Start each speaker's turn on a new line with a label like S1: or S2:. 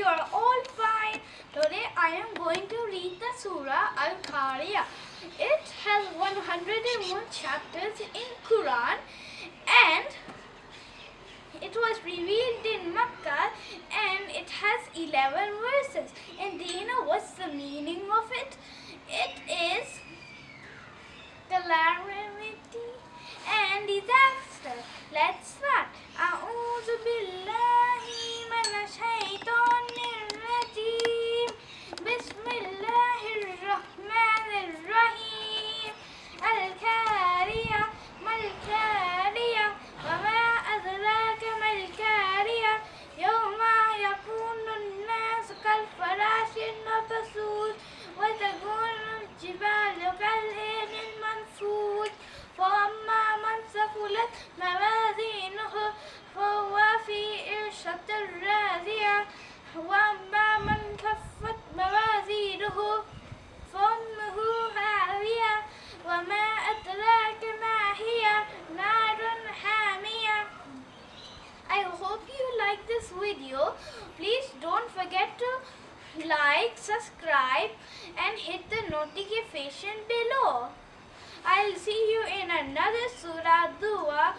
S1: you are all fine. Today I am going to read the Surah Al-Qari'ah. It has 101 chapters in Quran and it was revealed in Makkah and it has 11 verses. And do you know what's the meaning of it? It is calamity and disaster. Let's start. وتكون الجبال كالعهن المنفوش فأما من ثقلت موازينه فهو في عيشة راضية وأما من كفت موازينه فأمه هاوية وما أدراك ما هي نار حامية. I hope you like this video. Please don't forget to like, subscribe and hit the notification below. I'll see you in another surah, dua